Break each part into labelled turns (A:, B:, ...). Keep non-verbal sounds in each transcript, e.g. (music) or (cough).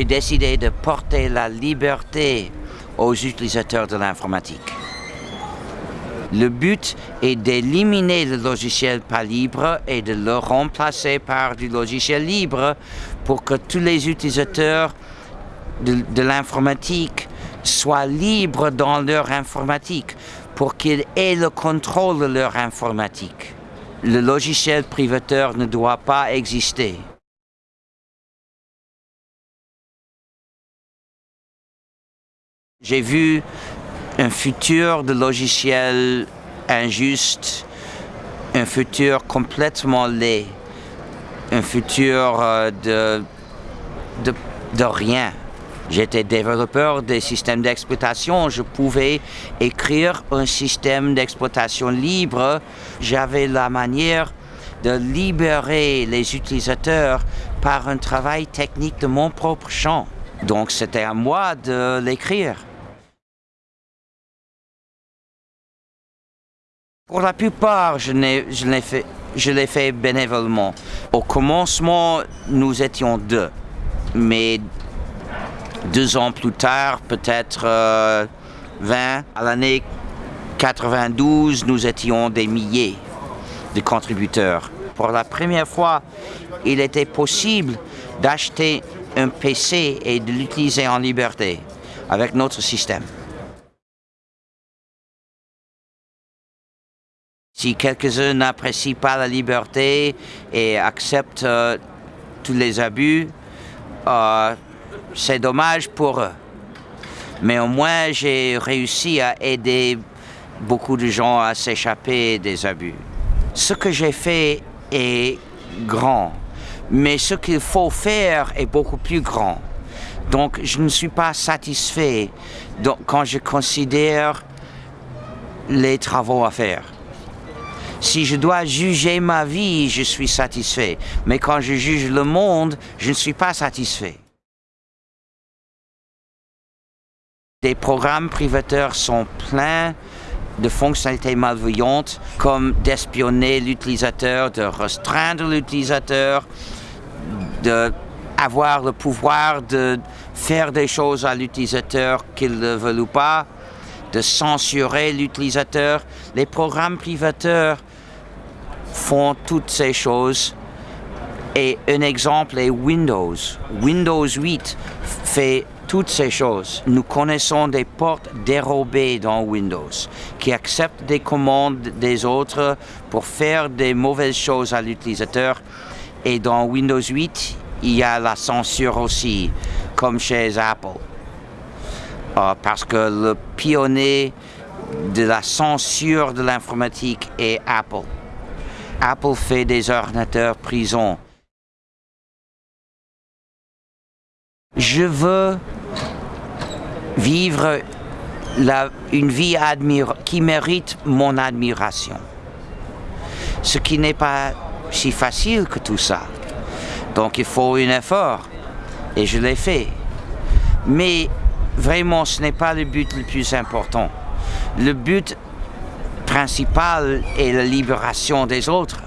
A: j'ai décidé de porter la liberté aux utilisateurs de l'informatique. Le but est d'éliminer le logiciel pas libre et de le remplacer par du logiciel libre pour que tous les utilisateurs de, l'informatique soient libres dans leur informatique, pour qu'ils aient le contrôle de leur informatique. Le logiciel privateur ne doit pas exister. J'ai vu un futur de logiciels injuste, un futur complètement laid, un futur euh, de, de, de rien. J'étais développeur des systèmes d'exploitation, je pouvais écrire un système d'exploitation libre. J'avais la manière de libérer les utilisateurs par un travail technique de mon propre champ. Donc c'était à moi de l'écrire. Pour la plupart, je l'ai fait, bénévolement. Au commencement, nous étions deux. Mais deux ans plus tard, peut-être 20, euh, à l'année 92, nous étions des milliers de contributeurs. Pour la première fois, il était possible d'acheter un PC et de l'utiliser en liberté avec notre système. Si quelques-uns n'apprécient pas la liberté et acceptent euh, tous les abus, euh, c'est dommage pour eux. Mais au moins, j'ai réussi à aider beaucoup de gens à s'échapper des abus. Ce que j'ai fait est grand, mais ce qu'il faut faire est beaucoup plus grand. Donc, je ne suis pas satisfait quand je considère les travaux à faire. Si je dois juger ma vie, je suis satisfait. Mais quand je juge le monde, je ne suis pas satisfait. Des programmes privateurs sont pleins de fonctionnalités malveillantes comme d'espionner l'utilisateur, de restreindre l'utilisateur, d'avoir le pouvoir de faire des choses à l'utilisateur qu'il ne veut ou pas, de censurer l'utilisateur. Les programmes privateurs font toutes ces choses. Et un exemple est Windows. Windows 8 fait toutes ces choses. Nous connaissons des portes dérobées dans Windows qui acceptent des commandes des autres pour faire des mauvaises choses à l'utilisateur. Et dans Windows 8, il y a la censure aussi, comme chez Apple. Euh, parce que le pionnier de la censure de l'informatique est Apple. Apple fait des ordinateurs prison. Je veux vivre une vie qui mérite mon admiration. Ce qui n'est pas si facile que tout ça. Donc il faut un effort. Et je l'ai fait. Mais vraiment, ce n'est pas le but le plus important. Le but principal est la libération des autres.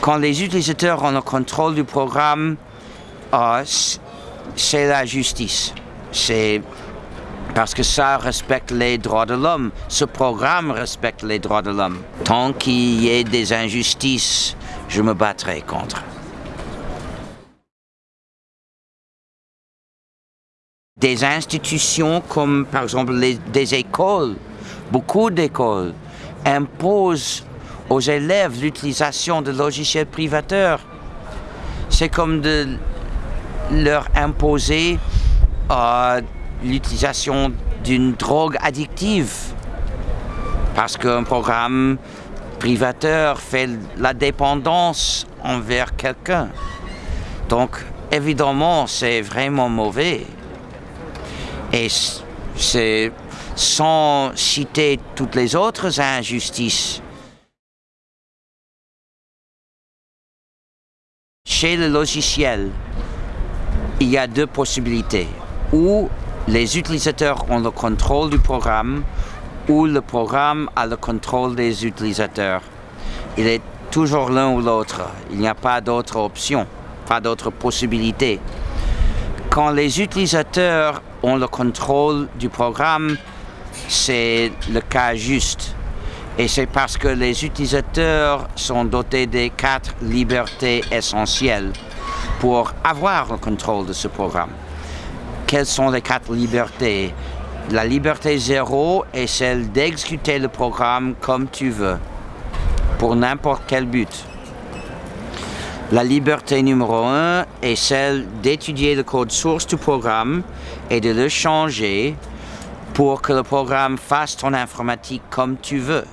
A: Quand les utilisateurs ont le contrôle du programme, ah, c'est la justice. C'est parce que ça respecte les droits de l'homme. Ce programme respecte les droits de l'homme. Tant qu'il y ait des injustices, je me battrai contre. Des institutions comme par exemple des écoles, beaucoup d'écoles, impose aux élèves l'utilisation de logiciels privateurs. C'est comme de leur imposer euh, l'utilisation d'une drogue addictive. Parce qu'un programme privateur fait la dépendance envers quelqu'un. Donc, évidemment, c'est vraiment mauvais. Et c'est sans citer toutes les autres injustices. Chez le logiciel, il y a deux possibilités. Ou les utilisateurs ont le contrôle du programme, ou le programme a le contrôle des utilisateurs. Il est toujours l'un ou l'autre. Il n'y a pas d'autre option, pas d'autre possibilité. Quand les utilisateurs ont le contrôle du programme, c'est le cas juste. Et c'est parce que les utilisateurs sont dotés des quatre libertés essentielles pour avoir le contrôle de ce programme. Quelles sont les quatre libertés? La liberté zéro est celle d'exécuter le programme comme tu veux, pour n'importe quel but. La liberté numéro un est celle d'étudier le code source du programme et de le changer pour que le programme fasse ton informatique comme tu veux.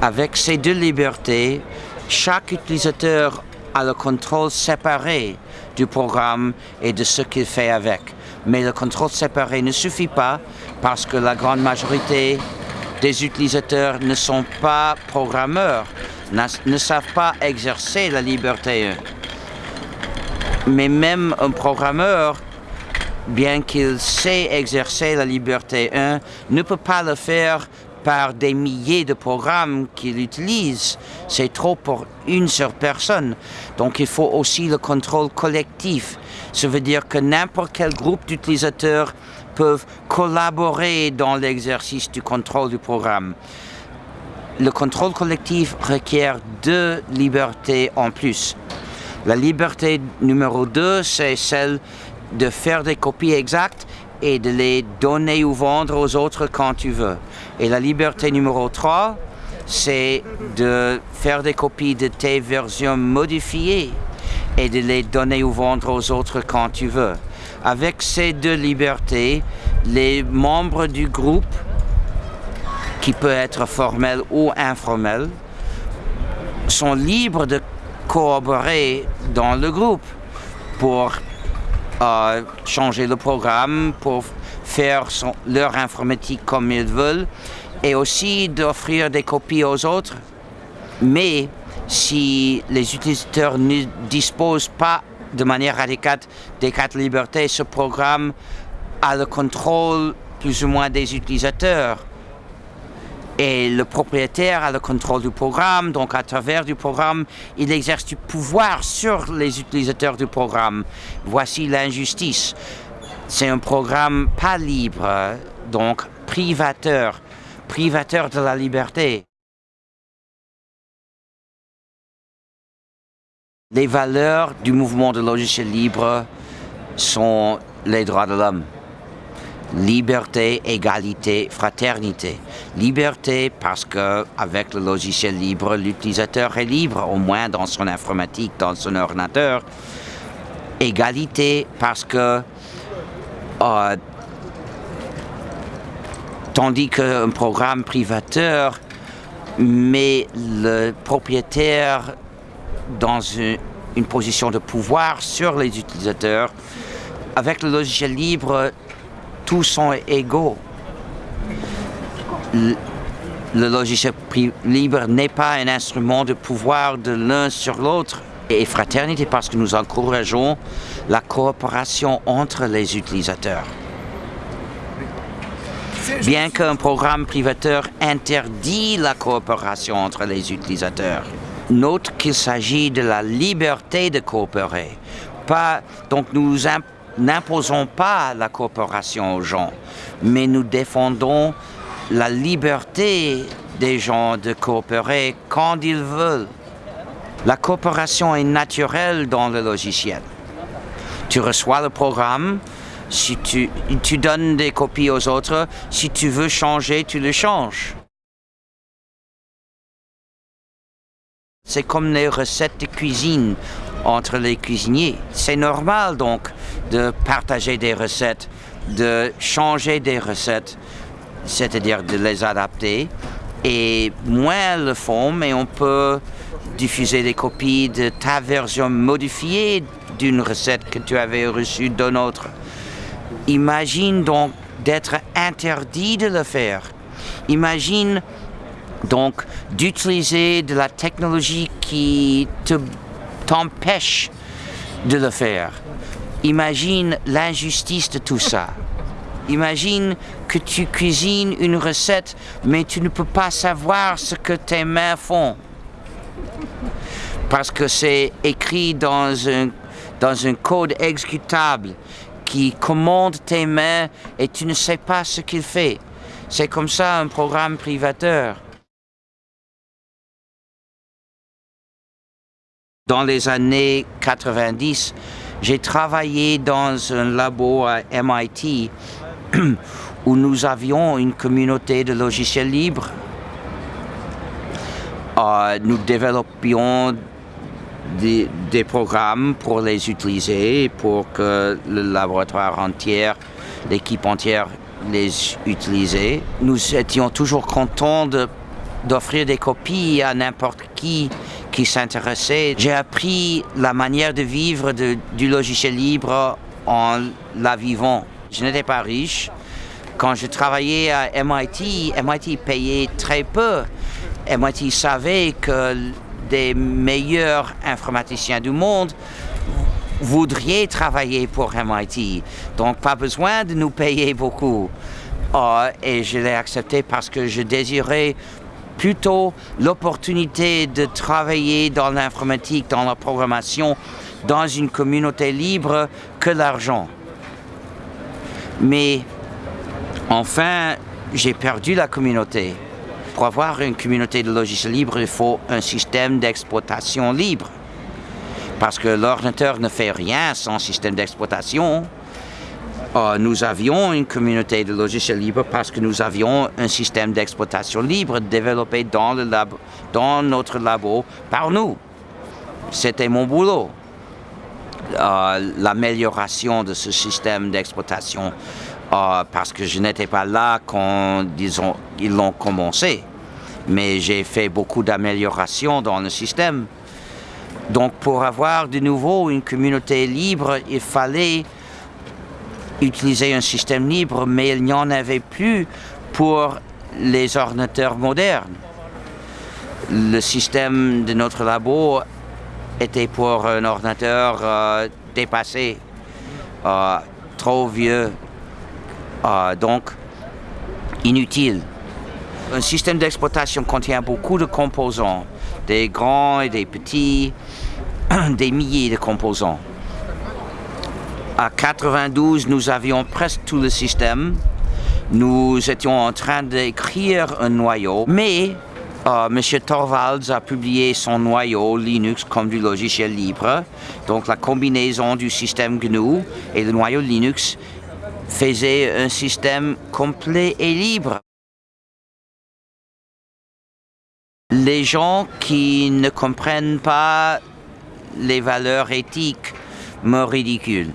A: Avec ces deux libertés, chaque utilisateur a le contrôle séparé du programme et de ce qu'il fait avec. Mais le contrôle séparé ne suffit pas parce que la grande majorité des utilisateurs ne sont pas programmeurs, ne savent pas exercer la liberté. Mais même un programmeur bien qu'il sait exercer la liberté 1, ne peut pas le faire par des milliers de programmes qu'il utilise. C'est trop pour une seule personne. Donc il faut aussi le contrôle collectif. Ça veut dire que n'importe quel groupe d'utilisateurs peuvent collaborer dans l'exercice du contrôle du programme. Le contrôle collectif requiert deux libertés en plus. La liberté numéro 2, c'est celle de faire des copies exactes et de les donner ou vendre aux autres quand tu veux. Et la liberté numéro 3, c'est de faire des copies de tes versions modifiées et de les donner ou vendre aux autres quand tu veux. Avec ces deux libertés, les membres du groupe, qui peut être formel ou informel, sont libres de collaborer dans le groupe pour changer le programme pour faire leur informatique comme ils veulent et aussi d'offrir des copies aux autres. Mais si les utilisateurs ne disposent pas de manière adéquate des quatre libertés, ce programme a le contrôle plus ou moins des utilisateurs. Et le propriétaire a le contrôle du programme, donc à travers du programme, il exerce du pouvoir sur les utilisateurs du programme. Voici l'injustice. C'est un programme pas libre, donc privateur, privateur de la liberté. Les valeurs du mouvement de logiciel libre sont les droits de l'homme liberté, égalité, fraternité. Liberté parce que avec le logiciel libre, l'utilisateur est libre, au moins dans son informatique, dans son ordinateur. Égalité parce que euh, tandis qu'un programme privateur met le propriétaire dans une, une position de pouvoir sur les utilisateurs, avec le logiciel libre, tous sont égaux. Le, logiciel libre n'est pas un instrument de pouvoir de l'un sur l'autre. Et fraternité parce que nous encourageons la coopération entre les utilisateurs. Bien qu'un programme privateur interdit la coopération entre les utilisateurs, note qu'il s'agit de la liberté de coopérer. Pas, donc nous n'imposons pas la coopération aux gens, mais nous défendons la liberté des gens de coopérer quand ils veulent. La coopération est naturelle dans le logiciel. Tu reçois le programme, si tu, tu donnes des copies aux autres, si tu veux changer, tu le changes. C'est comme les recettes de cuisine entre les cuisiniers. C'est normal donc de partager des recettes, de changer des recettes, c'est-à-dire de les adapter. Et moins le font, mais on peut diffuser des copies de ta version modifiée d'une recette que tu avais reçue d'un autre. Imagine donc d'être interdit de le faire. Imagine donc d'utiliser de la technologie qui t'empêche de le faire. Imagine l'injustice de tout ça. Imagine que tu cuisines une recette, mais tu ne peux pas savoir ce que tes mains font. Parce que c'est écrit dans un dans un code exécutable qui commande tes mains et tu ne sais pas ce qu'il fait. C'est comme ça un programme privateur. Dans les années 90, j'ai travaillé dans un labo à MIT (clears throat) où nous avions une communauté de logiciels libres. Euh, nous développions des, des, programmes pour les utiliser, pour que le laboratoire entier, l'équipe entière les utilisait. Nous étions toujours contents d'offrir des copies à n'importe qui qui s'intéressait. J'ai appris la manière de vivre du logiciel libre en la vivant. Je n'étais pas riche. Quand je travaillais à MIT, MIT payait très peu. MIT savait que des meilleurs informaticiens du monde voudraient travailler pour MIT. Donc pas besoin de nous payer beaucoup. Oh, et je l'ai accepté parce que je désirais plutôt l'opportunité de travailler dans l'informatique, dans la programmation, dans une communauté libre que l'argent. Mais enfin, j'ai perdu la communauté. Pour avoir une communauté de logiciels libres, il faut un système d'exploitation libre. Parce que l'ordinateur ne fait rien sans système d'exploitation. Euh, nous avions une communauté de logiciels libres parce que nous avions un système d'exploitation libre développé dans, le lab, dans notre labo par nous. C'était mon boulot. Euh, L'amélioration de ce système d'exploitation euh, parce que je n'étais pas là quand disons, ils l'ont commencé. Mais j'ai fait beaucoup d'améliorations dans le système. Donc pour avoir de nouveau une communauté libre, il fallait utiliser un système libre, mais il n'y en avait plus pour les ordinateurs modernes. Le système de notre labo était pour un ordinateur euh, dépassé, euh, trop vieux, euh, donc inutile. Un système d'exploitation contient beaucoup de composants, des grands et des petits, (clears throat) des milliers de composants. À 92, nous avions presque tout le système. Nous étions en train d'écrire un noyau, mais euh, M. Torvalds a publié son noyau Linux comme du logiciel libre. Donc la combinaison du système GNU et le noyau Linux faisait un système complet et libre. Les gens qui ne comprennent pas les valeurs éthiques me ridiculent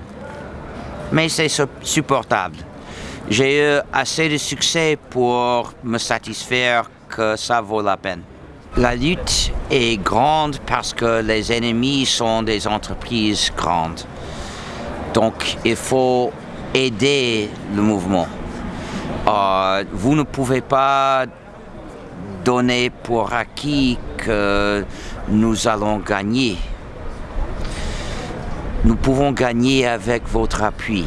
A: mais c'est supportable. J'ai eu assez de succès pour me satisfaire que ça vaut la peine. La lutte est grande parce que les ennemis sont des entreprises grandes. Donc il faut aider le mouvement. Euh, vous ne pouvez pas donner pour acquis que nous allons gagner. Nous pouvons gagner avec votre appui.